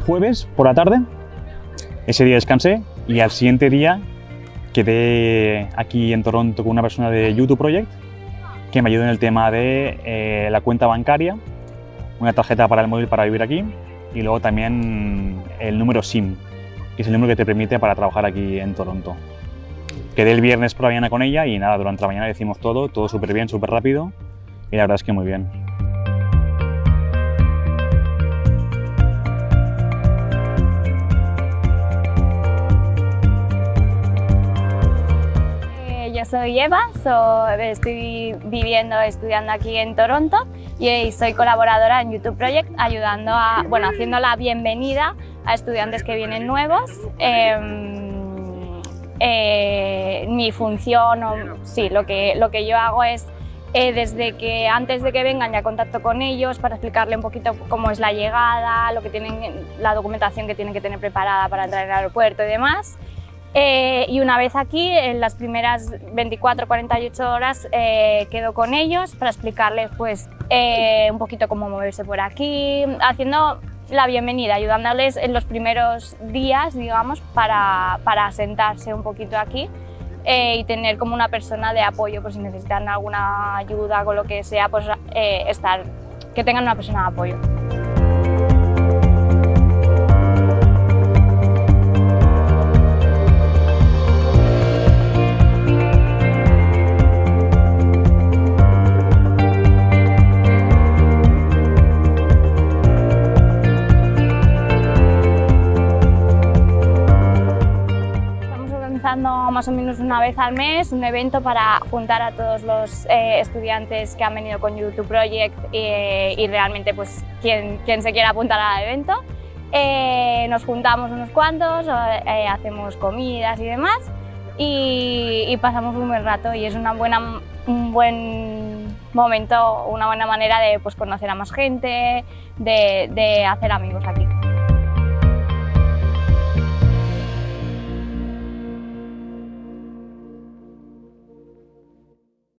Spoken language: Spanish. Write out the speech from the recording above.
jueves por la tarde, ese día descansé y al siguiente día quedé aquí en Toronto con una persona de YouTube Project que me ayudó en el tema de eh, la cuenta bancaria, una tarjeta para el móvil para vivir aquí y luego también el número SIM, que es el número que te permite para trabajar aquí en Toronto. Quedé el viernes por la mañana con ella y nada, durante la mañana decimos todo, todo súper bien, súper rápido y la verdad es que muy bien. Yo soy Eva, soy- estoy viviendo, estudiando aquí en Toronto y soy colaboradora en YouTube Project ayudando a, bueno, haciendo la bienvenida a estudiantes que vienen nuevos. Em, eh, mi función, o, sí, lo que, lo que yo hago es eh, desde que antes de que vengan ya contacto con ellos para explicarle un poquito cómo es la llegada, lo que tienen, la documentación que tienen que tener preparada para entrar al aeropuerto y demás. Eh, y una vez aquí, en las primeras 24-48 horas, eh, quedo con ellos para explicarles pues, eh, un poquito cómo moverse por aquí, haciendo la bienvenida, ayudándoles en los primeros días, digamos, para, para asentarse un poquito aquí y tener como una persona de apoyo, por si necesitan alguna ayuda con lo que sea, pues estar, que tengan una persona de apoyo. Organizando más o menos una vez al mes un evento para juntar a todos los eh, estudiantes que han venido con YouTube Project eh, y realmente pues quien, quien se quiera apuntar al evento. Eh, nos juntamos unos cuantos, eh, hacemos comidas y demás y, y pasamos un buen rato y es una buena, un buen momento, una buena manera de pues, conocer a más gente, de, de hacer amigos aquí.